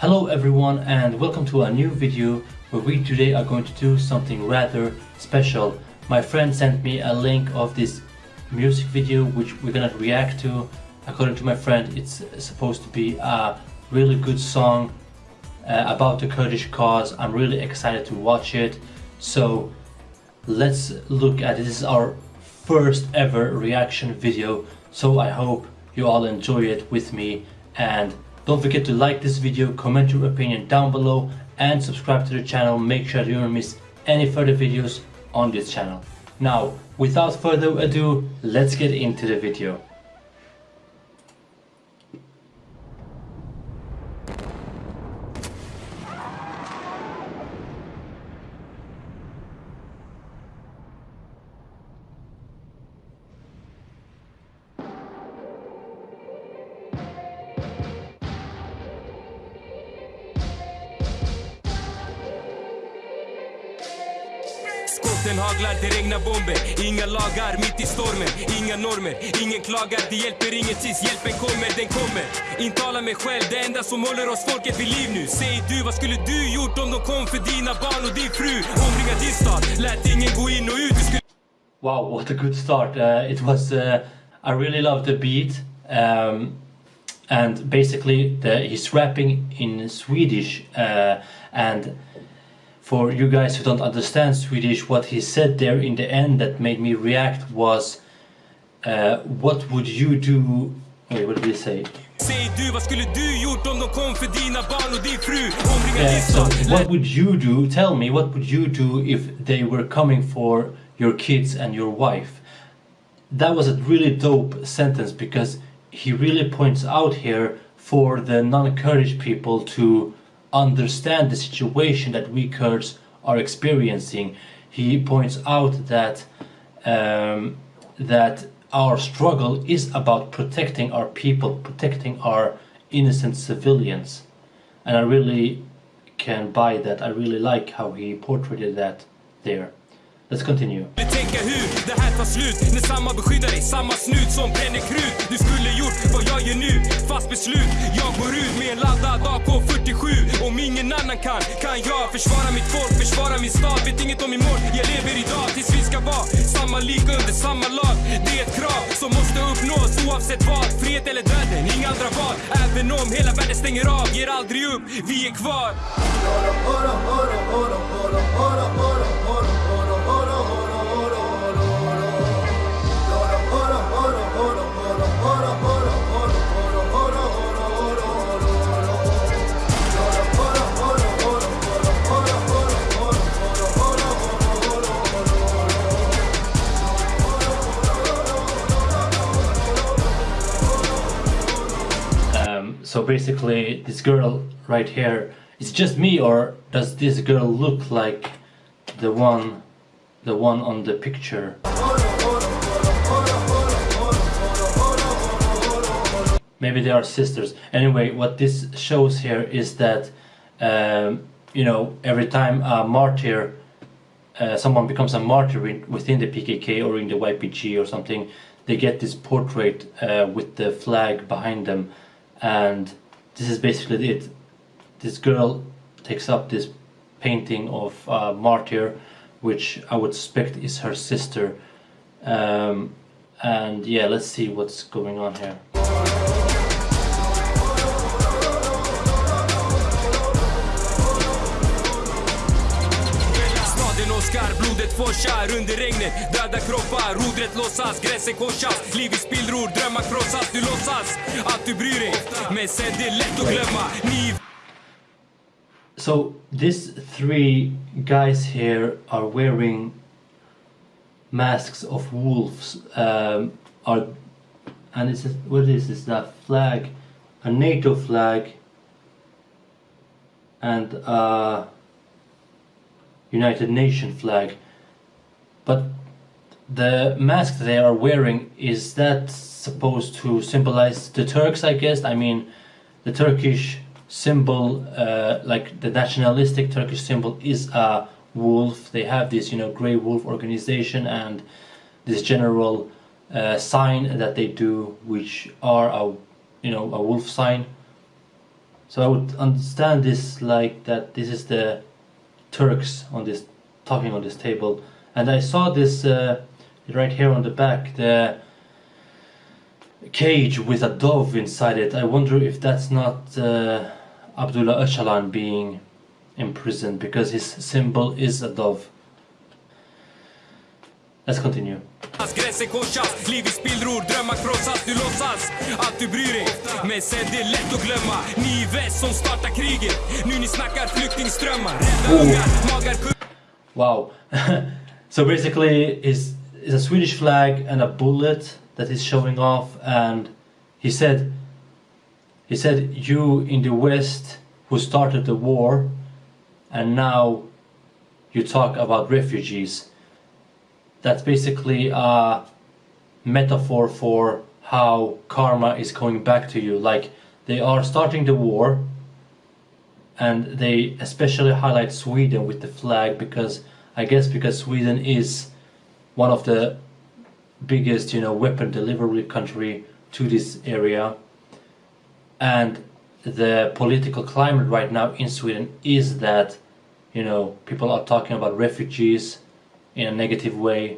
Hello everyone and welcome to a new video where we today are going to do something rather special. My friend sent me a link of this music video which we're gonna react to. According to my friend it's supposed to be a really good song uh, about the Kurdish cause. I'm really excited to watch it. So let's look at it. This is our first ever reaction video so I hope you all enjoy it with me and don't forget to like this video, comment your opinion down below and subscribe to the channel. Make sure you don't miss any further videos on this channel. Now, without further ado, let's get into the video. Skotten haglar, det regnar bomber Inga lagar mitt i stormen Inga normer, ingen klagar Det hjälper inget tills hjälpen kommer, den kommer Intala mig själv, det enda som håller oss folket vid liv nu Säg du, vad skulle du gjort om de kom för dina barn och din fru? Omringa din stad, lät ingen gå in och ut Wow, what a good start. Uh, it was, uh, I really love the beat. Um, and basically the, he's rapping in Swedish uh, and for you guys who don't understand Swedish, what he said there in the end that made me react was uh, What would you do... Wait, what did he say? Säg du, vad skulle du gjort om de kom för dina barn och din fru? Omringa Yeah, so what would you do? Tell me, what would you do if they were coming for your kids and your wife? That was a really dope sentence because he really points out here for the non-Kurdish people to understand the situation that we Kurds are experiencing. He points out that um, that our struggle is about protecting our people, protecting our innocent civilians, and I really can buy that. I really like how he portrayed that there. Let's continue. Tänka hur det här tar slut När samma beskyddar dig, samma snut som bränner krut Du skulle gjort vad jag gör nu, fast beslut Jag går ut med en laddad AK47 Om ingen annan kan, kan jag försvara mitt folk, försvara min stad Vet inget om imorgon, jag lever idag. Tills vi ska vara Samma liga under samma lag. Det är ett krav som måste uppnås oavsett vad. Frihet eller döden, inga andra val. Även om hela världen stänger av, ger aldrig upp, vi är kvar so basically, this girl right here is just me, or does this girl look like the one, the one on the picture? Maybe they are sisters. Anyway, what this shows here is that, um, you know, every time a martyr, uh, someone becomes a martyr in, within the PKK or in the YPG or something, they get this portrait uh, with the flag behind them, and this is basically it. This girl takes up this painting of a martyr, which I would suspect is her sister. Um, and yeah, let's see what's going on here. Blodet forsar under regnet Döda kroppar, rodret gränsen korsas Liv i spillror, drömmar krossas Du låtsas att du bryr dig Men sen det är lätt att glömma Ni So these three guys here are wearing masks of wolves. Um, are and it's what is this? That flag, a NATO flag, and a United Nation flag. But the mask they are wearing is that supposed to symbolize the Turks? I guess. I mean, the Turkish symbol, uh, like the nationalistic Turkish symbol, is a wolf. They have this, you know, grey wolf organization and this general uh, sign that they do, which are a, you know, a wolf sign. So I would understand this like that this is the Turks on this talking on this table, and I saw this uh, right here on the back the cage with a dove inside it. I wonder if that's not uh, Abdullah Öcalan being imprisoned because his symbol is a dove. Let's continue. Gränser korsas, liv i spillror, drömmar krossas, du låtsas att du bryr dig Men sen det är lätt att glömma, ni i väst som startar kriget Nu ni snackar flyktingströmmar, rädda oh. ungar, magar Wow. so basically, it's, it's a Swedish flag and a bullet that is showing off, and he said, he said, you in the West who started the war, and now you talk about refugees. That's basically a metaphor for how karma is coming back to you. Like they are starting the war, and they especially highlight Sweden with the flag because I guess because Sweden is one of the biggest you know weapon delivery country to this area and the political climate right now in Sweden is that you know people are talking about refugees in a negative way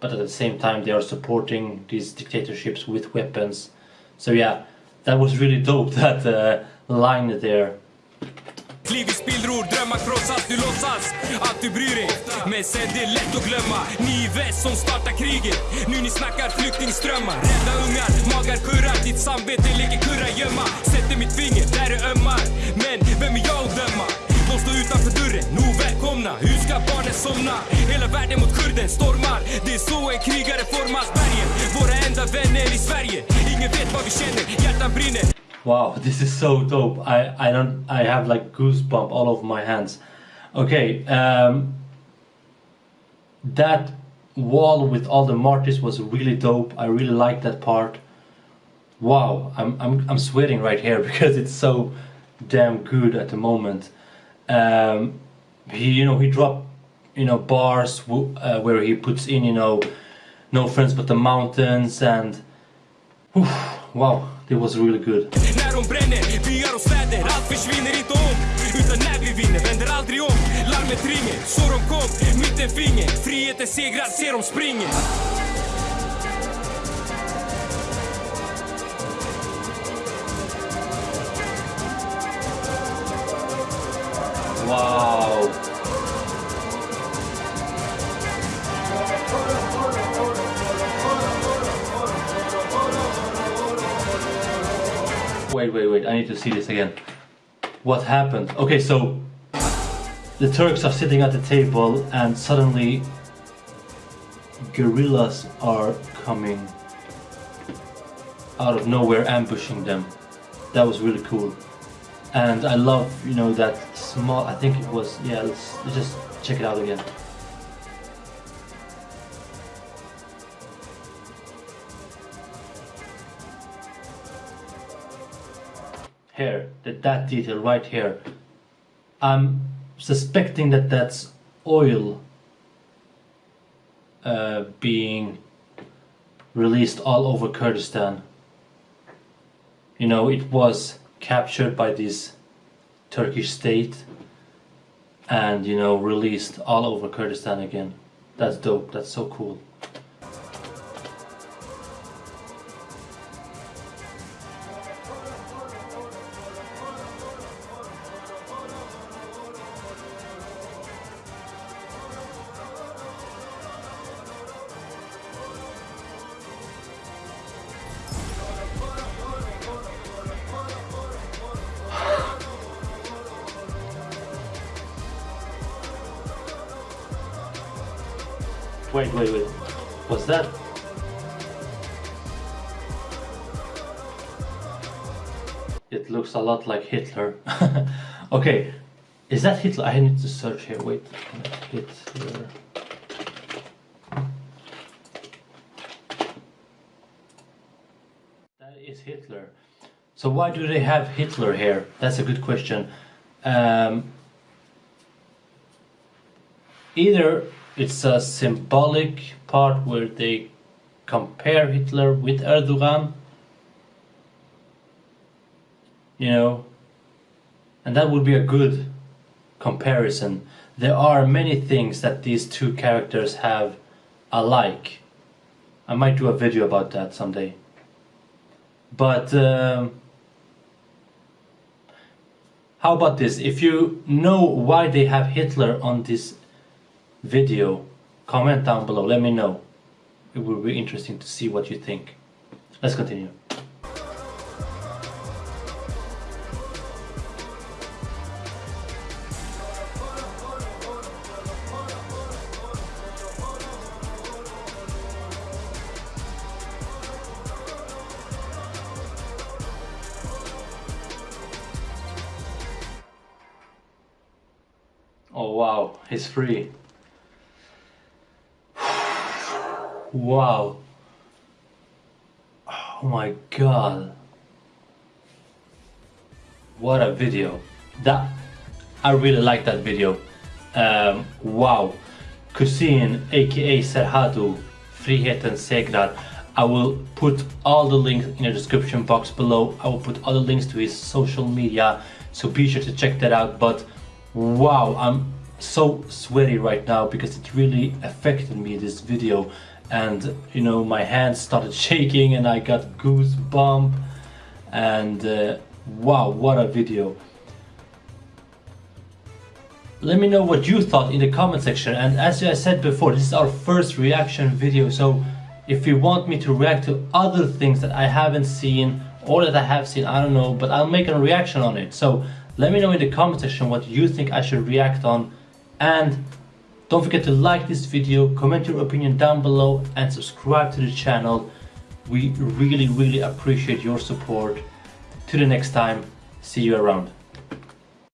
but at the same time they are supporting these dictatorships with weapons. So yeah that was really dope that uh, line there. Drömmar du låtsas att du bryr dig. Men sen det är lätt att glömma, ni i väst som startar kriget. Nu ni snackar flyktingströmmar, rädda ungar, magar kurrar. Ditt samvete Sätter mitt finger där det ömmar. Men vem är jag att döma? Utanför dörren, nog välkomna Hur ska barnen somna? Hela världen mot kurden stormar Det är så en krigare formas Bergen, våra enda vänner i Sverige Ingen vet vad vi känner, hjärtan brinner Wow, this is so dope. I, I don't I have like goosebump all over my hands. Okay, um, that wall with all the martyrs was really dope. I really like that part. Wow, I'm I'm I'm sweating right here because it's so damn good at the moment. Um, he you know he dropped you know bars uh, where he puts in you know no friends but the mountains and whew, wow, it was really good. Wow. Wait, wait, wait. I need to see this again. What happened? Okay, so the Turks are sitting at the table and suddenly guerrillas are coming out of nowhere ambushing them. That was really cool. And I love, you know, that small, I think it was, yeah, let's, let's just check it out again. Here, that, that detail right here. I'm suspecting that that's oil uh, being released all over Kurdistan. You know, it was captured by this Turkish state and, you know, released all over Kurdistan again. That's dope, that's so cool. Wait, wait, wait. What's that? It looks a lot like Hitler. okay, is that Hitler? I need to search here. Wait, Hitler. That is Hitler. So why do they have Hitler here? That's a good question. Um, either it's a symbolic part where they compare Hitler with Erdogan. You know, And that would be a good comparison. There are many things that these two characters have alike. I might do a video about that someday. But um, how about this? If you know why they have Hitler on this video, comment down below, let me know. It will be interesting to see what you think. Let's continue. Oh wow, he's free. Wow. Oh my god. What a video. That I really like that video. Um, wow. Kusin aka Serhadu, Friheten segrar. I will put all the links in the description box below. I will put all the links to his social media, so be sure to check that out. But wow, I'm so sweaty right now because it really affected me this video and you know my hands started shaking and I got goosebump. And uh, wow what a video. Let me know what you thought in the comment section. And as I said before this is our first reaction video. So if you want me to react to other things that I haven't seen or that I have seen I don't know but I'll make a reaction on it. So let me know in the comment section what you think I should react on. And don't forget to like this video, comment your opinion down below and subscribe to the channel. We really really appreciate your support. To the next time, see you around.